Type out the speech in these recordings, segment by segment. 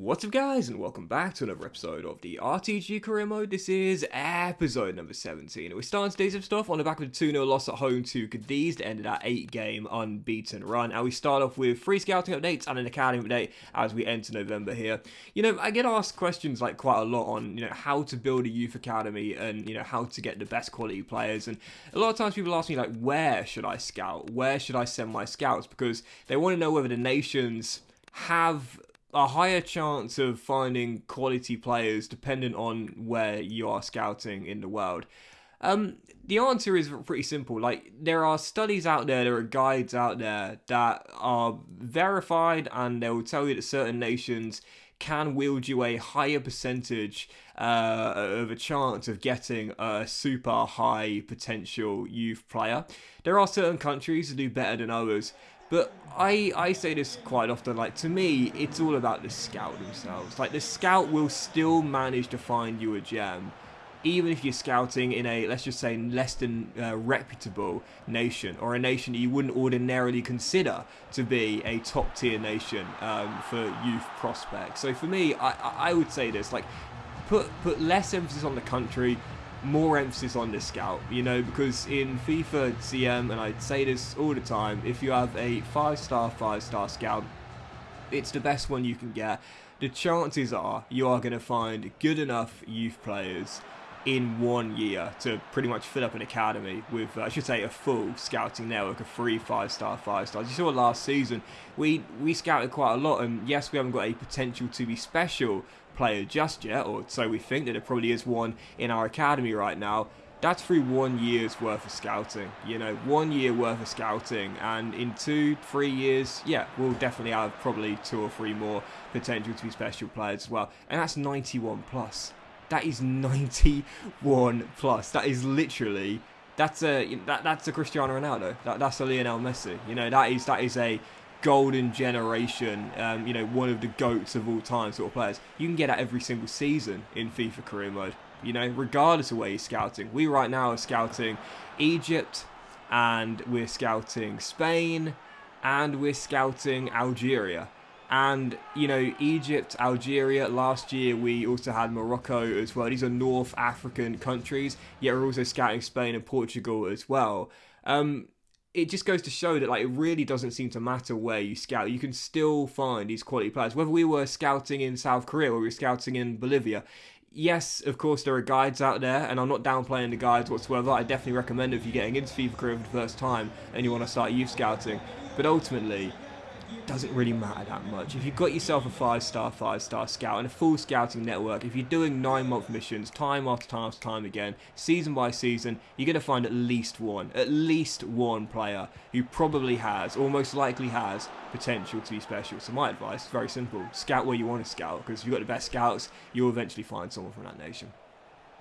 What's up guys and welcome back to another episode of the RTG Career Mode. This is episode number 17. We're starting today's stuff on the back of a 2-0 loss at home to Cadiz that ended our 8-game unbeaten run. And we start off with free scouting updates and an academy update as we enter November here. You know, I get asked questions like quite a lot on, you know, how to build a youth academy and, you know, how to get the best quality players. And a lot of times people ask me like, where should I scout? Where should I send my scouts? Because they want to know whether the nations have a higher chance of finding quality players dependent on where you are scouting in the world? Um, the answer is pretty simple. Like, there are studies out there, there are guides out there that are verified, and they will tell you that certain nations can wield you a higher percentage uh, of a chance of getting a super high potential youth player. There are certain countries that do better than others, but I, I say this quite often, like, to me, it's all about the scout themselves. Like, the scout will still manage to find you a gem, even if you're scouting in a, let's just say, less than uh, reputable nation, or a nation that you wouldn't ordinarily consider to be a top-tier nation um, for youth prospects. So for me, I, I would say this, like, put, put less emphasis on the country, more emphasis on the scout, you know, because in FIFA CM, and I say this all the time, if you have a 5-star, 5-star scout, it's the best one you can get. The chances are you are going to find good enough youth players in one year to pretty much fill up an academy with, uh, I should say, a full scouting network of three five-star, five-stars. You saw last season, we, we scouted quite a lot, and yes, we haven't got a potential to be special player just yet, or so we think that there probably is one in our academy right now. That's through one year's worth of scouting, you know, one year worth of scouting, and in two, three years, yeah, we'll definitely have probably two or three more potential to be special players as well, and that's 91 plus. That is 91 plus. That is literally that's a that that's a Cristiano Ronaldo. That, that's a Lionel Messi. You know that is that is a golden generation, um, you know, one of the goats of all time sort of players. You can get that every single season in FIFA career mode, you know, regardless of where you're scouting. We right now are scouting Egypt and we're scouting Spain and we're scouting Algeria. And, you know, Egypt, Algeria, last year we also had Morocco as well. These are North African countries, yet we're also scouting Spain and Portugal as well. Um, it just goes to show that like it really doesn't seem to matter where you scout. You can still find these quality players. Whether we were scouting in South Korea or we were scouting in Bolivia, yes, of course there are guides out there, and I'm not downplaying the guides whatsoever. I definitely recommend if you're getting into FIFA Career for the first time and you want to start youth scouting. But ultimately, doesn't really matter that much. If you've got yourself a five star, five star scout and a full scouting network, if you're doing nine month missions time after time after time again, season by season, you're going to find at least one, at least one player who probably has, or most likely has, potential to be special. So my advice is very simple scout where you want to scout because if you've got the best scouts, you'll eventually find someone from that nation.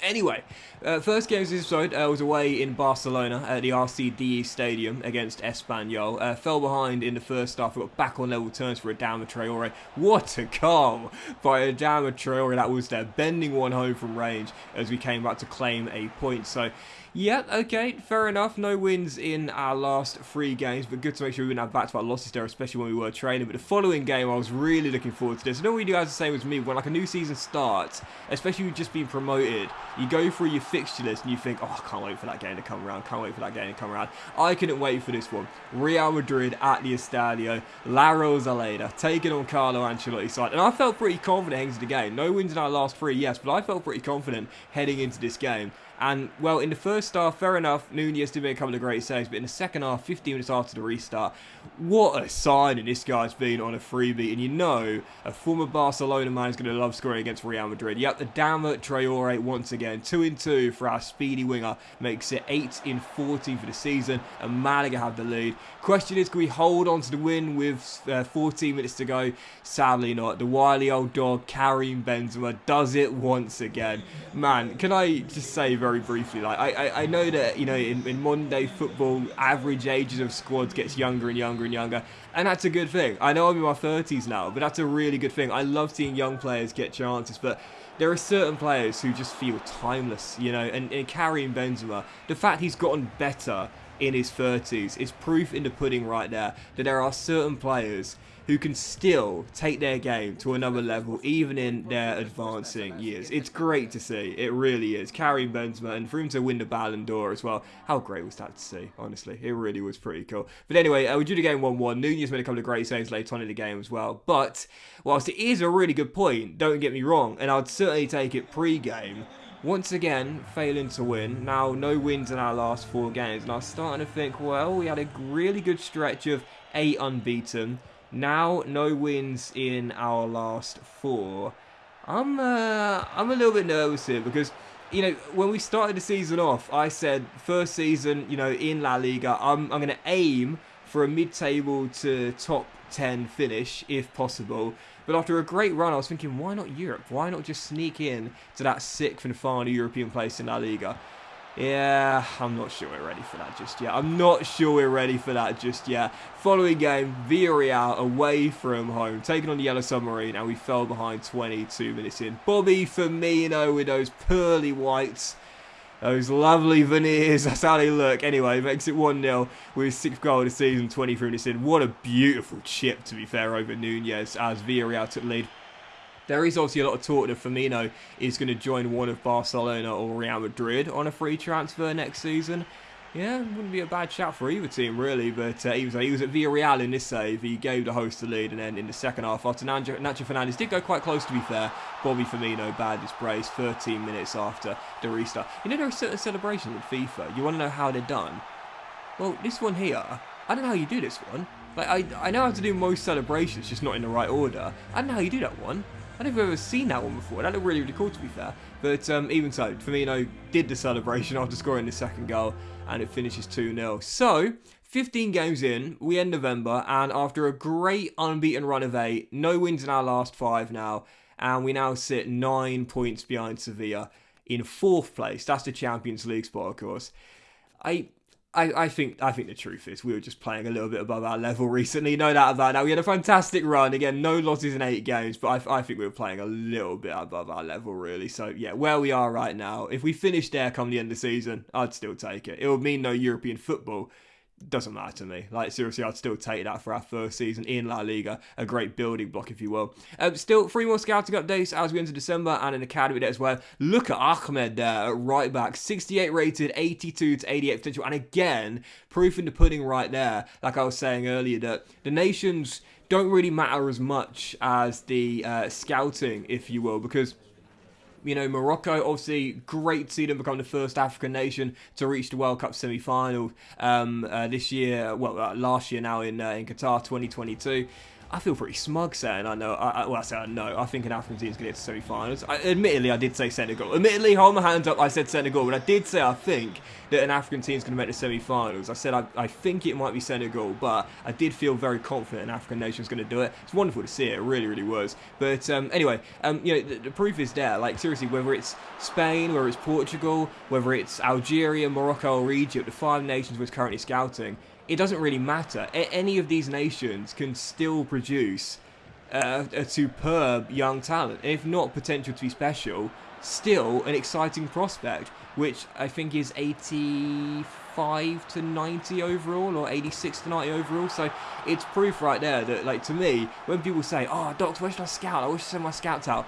Anyway, uh, first game of this episode uh, was away in Barcelona at the RCDE Stadium against Espanyol. Uh, fell behind in the first half, got back on level terms for Adama Traore. What a goal by Adama Traore, that was there, bending one home from range as we came back to claim a point. So yeah, okay, fair enough. No wins in our last three games, but good to make sure we didn't have back-to-back losses there, especially when we were training. But the following game, I was really looking forward to this. Know what you guys are saying with me, when like a new season starts, especially you've just been promoted, you go through your fixture list and you think, oh, I can't wait for that game to come around, can't wait for that game to come around. I couldn't wait for this one. Real Madrid at the Estadio, La Rosaleda, taking on Carlo Ancelotti's side. And I felt pretty confident heading into the game. No wins in our last three, yes, but I felt pretty confident heading into this game. And, well, in the first half, fair enough, Nunez did make a couple of great saves, but in the second half, 15 minutes after the restart, what a signing this guy's been on a freebie. And you know, a former Barcelona man is going to love scoring against Real Madrid. Yep, the Adama Traore once again. 2 in 2 for our speedy winger. Makes it 8 in 40 for the season. And Malaga have the lead. Question is, can we hold on to the win with uh, 14 minutes to go? Sadly not. The wily old dog, Karim Benzema, does it once again. Man, can I just say very very briefly. Like I, I, I know that you know in, in modern day football, average ages of squads gets younger and younger and younger, and that's a good thing. I know I'm in my 30s now, but that's a really good thing. I love seeing young players get chances, but there are certain players who just feel timeless, you know. And, and Karim Benzema, the fact he's gotten better in his 30s is proof in the pudding right there that there are certain players who can still take their game to another level even in their advancing years. It's great to see. It really is. Karim Benzema and for him to win the Ballon d'Or as well. How great was that to see, honestly? It really was pretty cool. But anyway, uh, we drew the game 1-1. Nunez made a couple of great saves later on in the game as well. But whilst it is a really good point, don't get me wrong, and I'd certainly take it pre-game, once again, failing to win. Now, no wins in our last four games. And I was starting to think, well, we had a really good stretch of eight unbeaten. Now, no wins in our last four. I'm, uh, I'm a little bit nervous here because, you know, when we started the season off, I said first season, you know, in La Liga, I'm, I'm going to aim for a mid-table to top 10 finish if possible. But after a great run, I was thinking, why not Europe? Why not just sneak in to that sixth and final European place in La Liga? Yeah, I'm not sure we're ready for that just yet. I'm not sure we're ready for that just yet. Following game, Villarreal away from home, taking on the Yellow Submarine, and we fell behind 22 minutes in. Bobby Firmino with those pearly whites. Those lovely veneers, that's how they look. Anyway, makes it 1-0 with his sixth goal of the season, 23 minutes in. What a beautiful chip, to be fair, over Nunez as Villarreal took lead. There is obviously a lot of talk that Firmino is going to join one of Barcelona or Real Madrid on a free transfer next season. Yeah, wouldn't be a bad shout for either team, really. But uh, he, was, he was at Villarreal in this save. He gave the host the lead, and then in the second half, after Nacho, Nacho Fernandez did go quite close, to be fair, Bobby Firmino bad his brace 13 minutes after the restart. You know, there are certain celebrations in FIFA. You want to know how they're done? Well, this one here, I don't know how you do this one. Like, I, I know how to do most celebrations, just not in the right order. I don't know how you do that one. I think I've ever seen that one before. That looked really, really cool, to be fair. But um, even so, Firmino did the celebration after scoring the second goal, and it finishes 2-0. So, 15 games in, we end November, and after a great unbeaten run of eight, no wins in our last five now, and we now sit nine points behind Sevilla in fourth place. That's the Champions League spot, of course. I I, I think I think the truth is we were just playing a little bit above our level recently, no doubt about that. We had a fantastic run again, no losses in eight games, but I, I think we were playing a little bit above our level really. So yeah, where we are right now, if we finish there come the end of the season, I'd still take it. It would mean no European football, doesn't matter to me. Like seriously, I'd still take that for our first season in La Liga, a great building block, if you will. Um, still, three more scouting updates as we enter December and an academy there as well. Look at Ahmed there right back, 68 rated, 82 to 88 potential, and again, proof in the pudding right there. Like I was saying earlier, that the nations don't really matter as much as the uh, scouting, if you will, because you know, Morocco, obviously, great to see them become the first African nation to reach the World Cup semi-final um, uh, this year. Well, uh, last year now in uh, in Qatar 2022. I feel pretty smug saying I know. I, I, well, I say I know. I think an African team is going to get to semi-finals. I, admittedly, I did say Senegal. Admittedly, hold my hands up. I said Senegal, but I did say I think that an African team is going to make the semi-finals. I said I, I think it might be Senegal, but I did feel very confident an African nation is going to do it. It's wonderful to see it. It really, really was. But um, anyway, um, you know, the, the proof is there. Like seriously, whether it's Spain, whether it's Portugal, whether it's Algeria, Morocco, or Egypt, the five nations we're currently scouting it doesn't really matter. A any of these nations can still produce uh, a superb young talent. If not potential to be special, still an exciting prospect, which I think is 85 to 90 overall or 86 to 90 overall. So it's proof right there that, like, to me, when people say, oh, Doctor, where should I scout? I wish I send my scouts out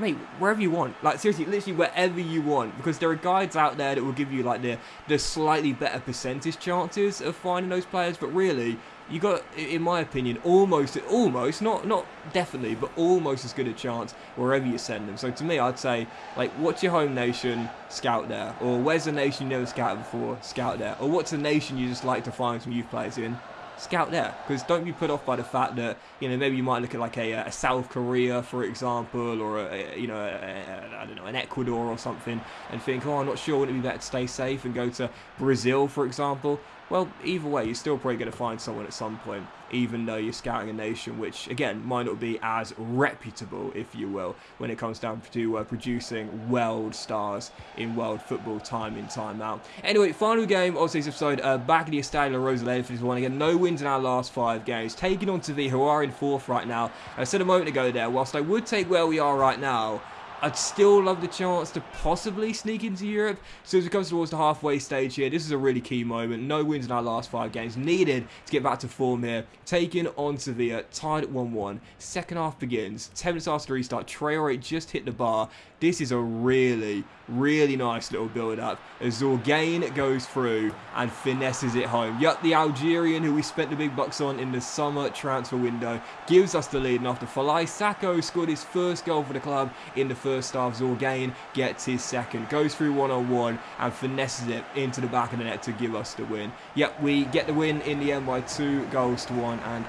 mate, wherever you want. Like seriously, literally wherever you want, because there are guides out there that will give you like the the slightly better percentage chances of finding those players. But really, you got, in my opinion, almost, almost, not not definitely, but almost as good a chance wherever you send them. So to me, I'd say like, what's your home nation? Scout there, or where's a nation you never scouted before? Scout there, or what's a nation you just like to find some youth players in? Scout there? Because don't be put off by the fact that you know maybe you might look at like a, a South Korea for example or a, you know I don't know an Ecuador or something and think oh I'm not sure would it be better to stay safe and go to Brazil for example well, either way, you're still probably going to find someone at some point, even though you're scouting a nation which, again, might not be as reputable, if you will, when it comes down to uh, producing world stars in world football time in, time out. Anyway, final game of this episode, uh, back at the Estadio Rosaleda for this one. Again, no wins in our last five games, taking on Sevilla, who are in fourth right now. I said a moment ago there, whilst I would take where we are right now, I'd still love the chance to possibly sneak into Europe. So as it comes towards the halfway stage here, this is a really key moment. No wins in our last five games needed to get back to form here. Taking on Sevilla, tied at 1-1. Second half begins. 10 minutes after restart, Traore just hit the bar. This is a really, really nice little build-up as Zorgane goes through and finesses it home. Yep, the Algerian who we spent the big bucks on in the summer transfer window gives us the lead and after Falaye Sacko scored his first goal for the club in the first half, Zorgane gets his second, goes through one-on-one and finesses it into the back of the net to give us the win. Yep, we get the win in the end by two goals to one and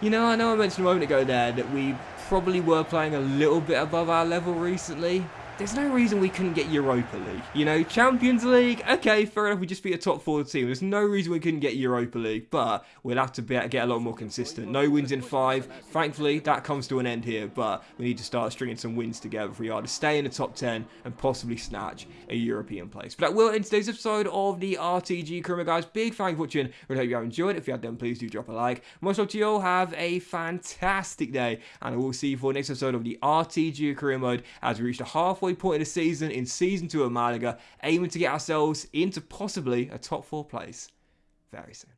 you know, I know I mentioned a moment ago there that we probably were playing a little bit above our level recently there's no reason we couldn't get Europa League. You know, Champions League, okay, fair enough, we just beat a top four team. There's no reason we couldn't get Europa League, but we'll have to be, get a lot more consistent. No wins in five. Thankfully, that comes to an end here, but we need to start stringing some wins together if we are to stay in the top 10 and possibly snatch a European place. But that will end today's episode of the RTG Career guys. Big thank you for watching. Really hope you have enjoyed. If you have done, please do drop a like. Much love to you all. Have a fantastic day, and I will see you for the next episode of the RTG Career Mode as we reach the halfway halfway point of the season in season two of Malaga, aiming to get ourselves into possibly a top four place very soon.